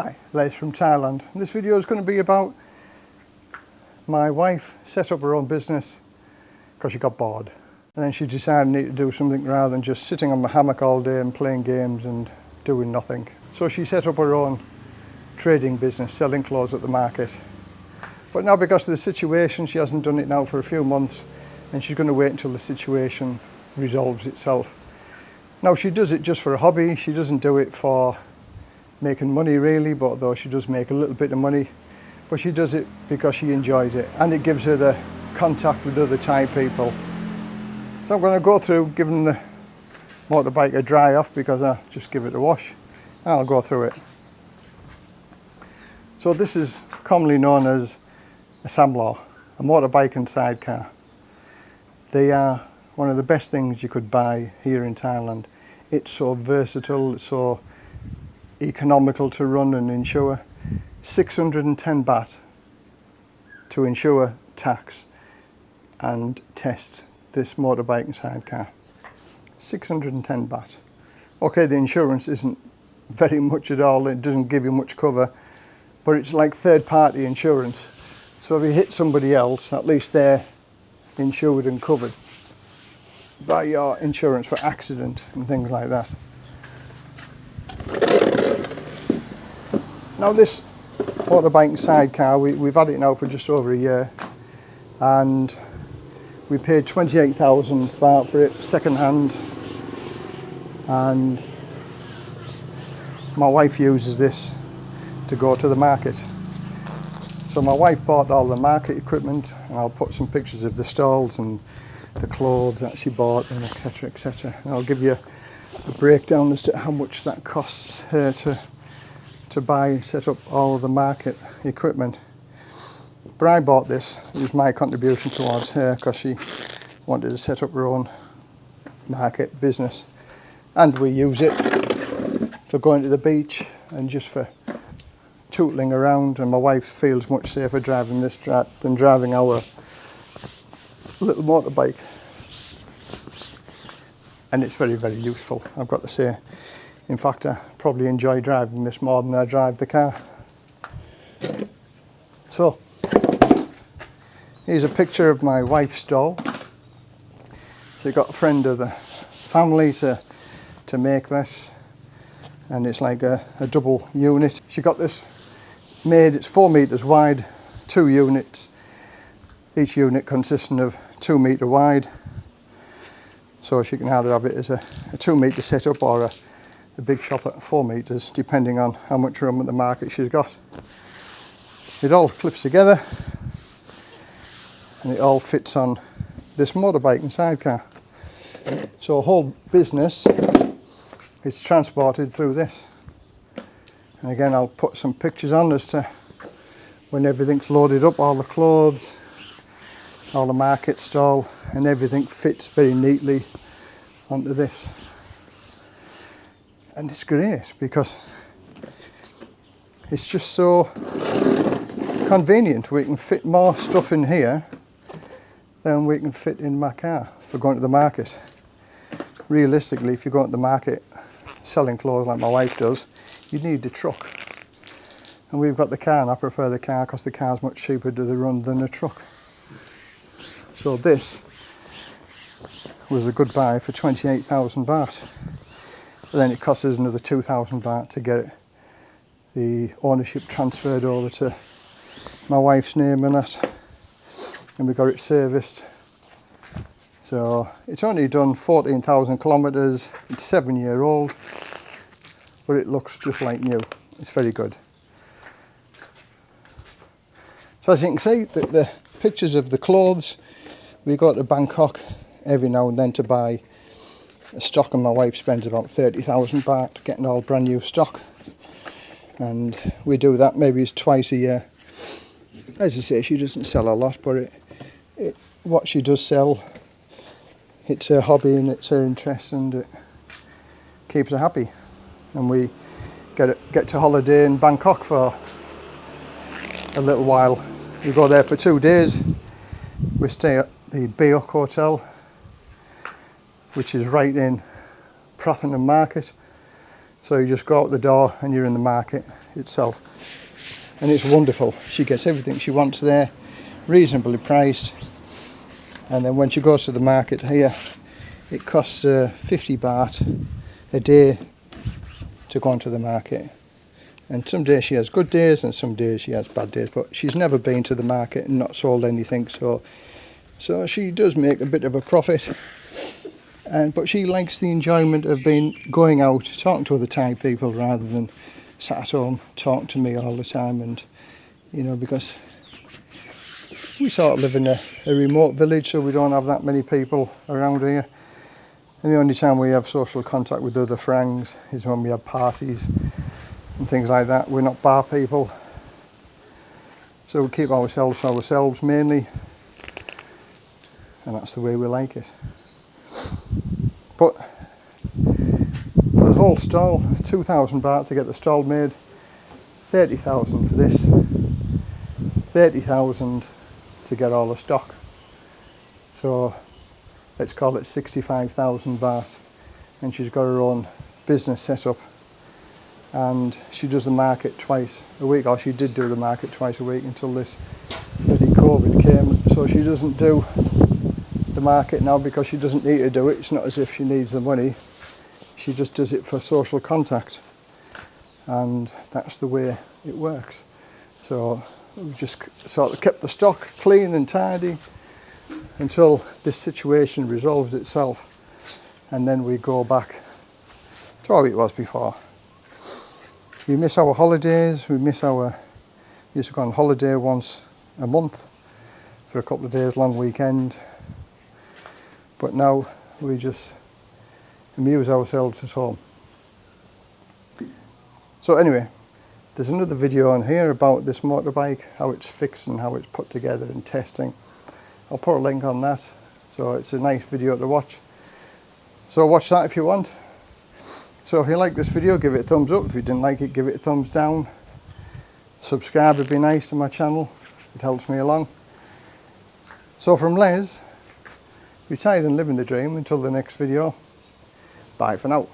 Hi, Les from Thailand. This video is going to be about my wife set up her own business because she got bored. And then she decided to do something rather than just sitting on my hammock all day and playing games and doing nothing. So she set up her own trading business, selling clothes at the market. But now because of the situation, she hasn't done it now for a few months and she's going to wait until the situation resolves itself. Now she does it just for a hobby, she doesn't do it for making money really, but though she does make a little bit of money, but she does it because she enjoys it and it gives her the contact with other Thai people. So I'm going to go through giving the motorbike a dry off because I just give it a wash and I'll go through it. So this is commonly known as a Samlor, a motorbike and sidecar. They are one of the best things you could buy here in Thailand. It's so versatile, it's so economical to run and insure. 610 baht to insure, tax and test this motorbike and sidecar. 610 baht. Okay, the insurance isn't very much at all, it doesn't give you much cover, but it's like third party insurance. So if you hit somebody else, at least they're insured and covered by your insurance for accident and things like that. Now this motorbike sidecar, we, we've had it now for just over a year and we paid 28,000 baht for it second hand and my wife uses this to go to the market. So my wife bought all the market equipment and I'll put some pictures of the stalls and the clothes that she bought and etc etc and I'll give you a breakdown as to how much that costs her to to buy and set up all of the market equipment. But I bought this it was my contribution towards her because she wanted to set up her own market business. And we use it for going to the beach and just for tootling around and my wife feels much safer driving this than driving our little motorbike. And it's very very useful I've got to say in fact I probably enjoy driving this more than I drive the car. So here's a picture of my wife's doll. she got a friend of the family to to make this and it's like a, a double unit. She got this made it's four meters wide two units. Each unit consisting of two metre wide. So she can either have it as a, a two metre setup or a, a big shop at four metres depending on how much room at the market she's got. It all clips together and it all fits on this motorbike and sidecar. So a whole business is transported through this. And again I'll put some pictures on as to when everything's loaded up, all the clothes, all the market stall and everything fits very neatly onto this and it's great because it's just so convenient. We can fit more stuff in here than we can fit in my car for going to the market. Realistically if you go to the market selling clothes like my wife does you need the truck. And we've got the car and I prefer the car because the car's much cheaper to the run than a truck. So this was a good buy for 28,000 baht. But then it cost us another 2,000 baht to get it, the ownership transferred over to my wife's name and that. And we got it serviced. So it's only done 14,000 kilometers. It's seven year old, but it looks just like new. It's very good. So as you can see, the, the pictures of the clothes we go to Bangkok every now and then to buy stock and my wife spends about 30,000 baht getting all brand new stock. And we do that maybe it's twice a year. As I say she doesn't sell a lot but it, it what she does sell it's her hobby and it's her interest and it keeps her happy. And we get get to holiday in Bangkok for a little while. We go there for two days. We stay at the Baiyoke Hotel which is right in Pratunam Market. So you just go out the door and you're in the market itself. And it's wonderful. She gets everything she wants there reasonably priced. And then when she goes to the market here it costs her 50 baht a day to go onto the market. And some days she has good days and some days she has bad days but she's never been to the market and not sold anything so so she does make a bit of a profit and but she likes the enjoyment of being going out talking to other Thai people rather than sat at home talking to me all the time and you know because we sort of live in a, a remote village so we don't have that many people around here and the only time we have social contact with other friends is when we have parties and things like that. We're not bar people. So we keep ourselves to ourselves mainly. And that's the way we like it. But for the whole stall, 2,000 baht to get the stall made, 30,000 for this, 30,000 to get all the stock. So let's call it 65,000 baht. And she's got her own business set up and she does the market twice a week or she did do the market twice a week until this bloody COVID came so she doesn't do the market now because she doesn't need to do it. It's not as if she needs the money. She just does it for social contact. And that's the way it works. So we just sort of kept the stock clean and tidy until this situation resolves itself. And then we go back to how it was before. We miss our holidays, we miss our, we used to go on holiday once a month for a couple of days, long weekend. But now we just amuse ourselves at home. So anyway, there's another video on here about this motorbike, how it's fixed and how it's put together and testing. I'll put a link on that. So it's a nice video to watch. So watch that if you want. So if you like this video, give it a thumbs up. If you didn't like it, give it a thumbs down. Subscribe would be nice to my channel. It helps me along. So from Les, retired and living the dream until the next video. Bye for now.